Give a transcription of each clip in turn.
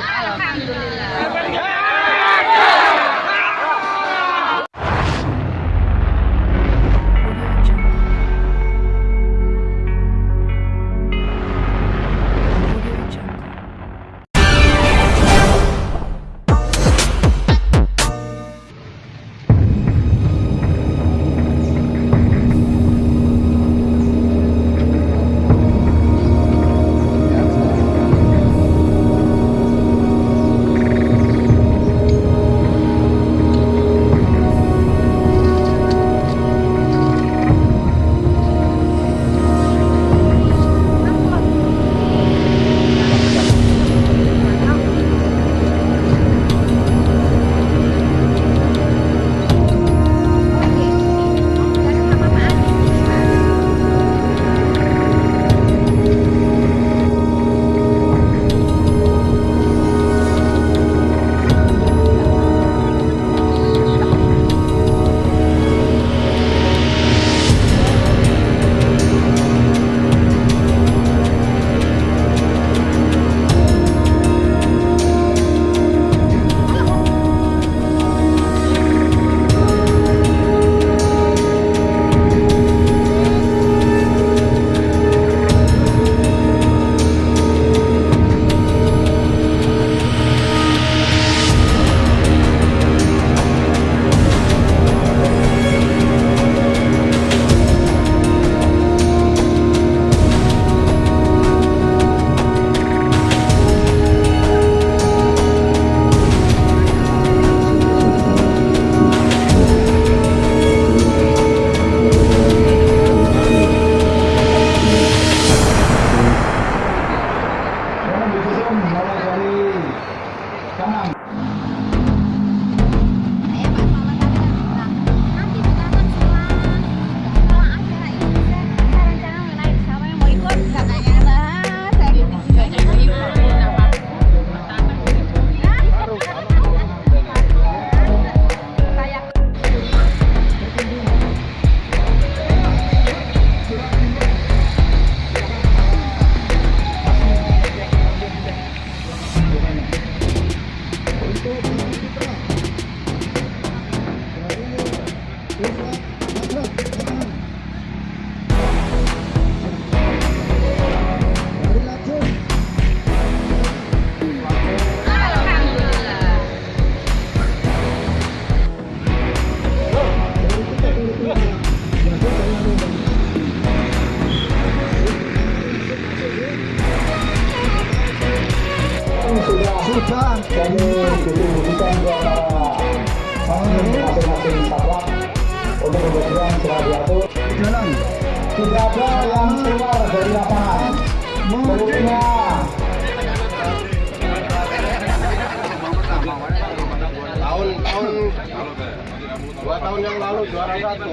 Alhamdulillah. ada yang keluar dari lapangan. Pelurunya. Tahun-tahun dua tahun yang lalu juara satu.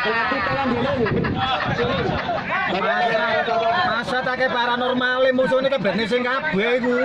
Berarti tolong. Masa take paranormal sing kabeh iku.